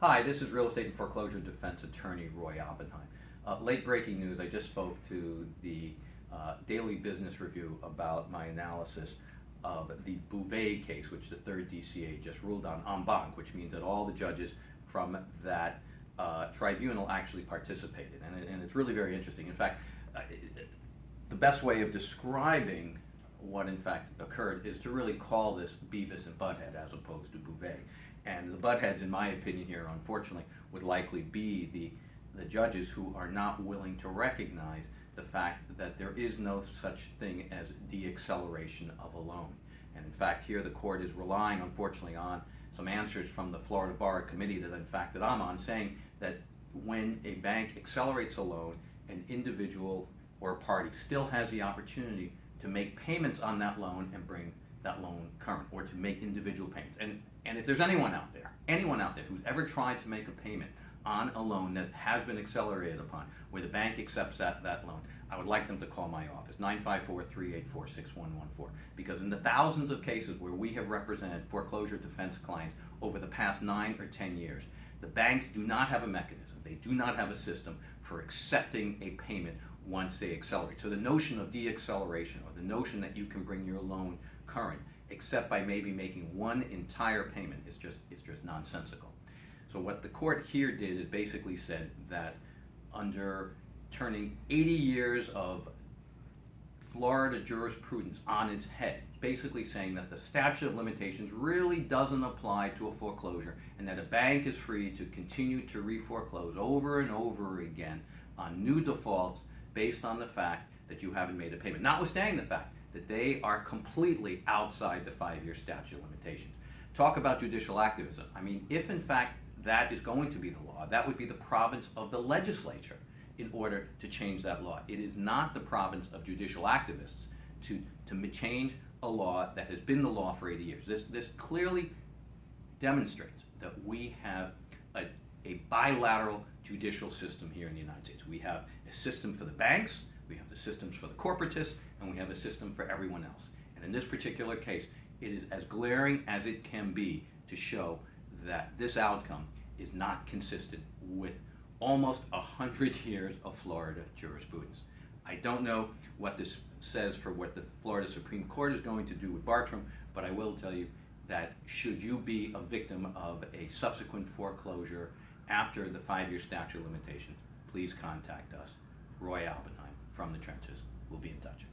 Hi, this is real estate and foreclosure defense attorney Roy Oppenheim. Uh, late breaking news, I just spoke to the uh, Daily Business Review about my analysis of the Beauvais case, which the third DCA just ruled on en banc, which means that all the judges from that uh, tribunal actually participated. And, and, it's really very interesting. In fact, uh, the best way of describing what in fact occurred is to really call this Beavis and Butthead as opposed to Beauvais. And the buttheads, in my opinion here, unfortunately, would likely be the, the judges who are not willing to recognize the fact that there is no such thing as deacceleration of a loan. And in fact, here the court is relying, unfortunately, on some answers from the Florida Bar Committee that, in fact, that I'm on, saying that when a bank accelerates a loan, an individual or a party still has the opportunity to make payments on that loan and bring that loan current or to make individual payments. And, and if there's anyone out there, anyone out there who's ever tried to make a payment on a loan that has been accelerated upon, where the bank accepts that, that loan, I would like them to call my office, 954-384-6114. Because in the thousands of cases where we have represented foreclosure defense clients over the past nine or 10 years, the banks do not have a mechanism, they do not have a system for accepting a payment once they accelerate. So the notion of deacceleration or the notion that you can bring your loan current except by maybe making one entire payment is just, is just nonsensical. So what the court here did is basically said that under turning 80 years of Florida jurisprudence on its head, basically saying that the statute of limitations really doesn't apply to a foreclosure and that a bank is free to continue to re-foreclose over and over again on new defaults based on the fact that you haven't made a payment, notwithstanding the fact that they are completely outside the five-year statute of limitations. Talk about judicial activism. I mean, if in fact that is going to be the law, that would be the province of the legislature in order to change that law. It is not the province of judicial activists to, to change a law that has been the law for 80 years. This, this clearly demonstrates that we have a, a bilateral judicial system here in the United States. We have a system for the banks, we have the systems for the corporatists, and we have a system for everyone else. And in this particular case, it is as glaring as it can be to show that this outcome is not consistent with almost a hundred years of Florida jurisprudence. I don't know what this says for what the Florida Supreme Court is going to do with Bartram, but I will tell you that should you be a victim of a subsequent foreclosure after the five-year statute of limitations, please contact us, Roy Oppenheim from the trenches. We'll be in touch.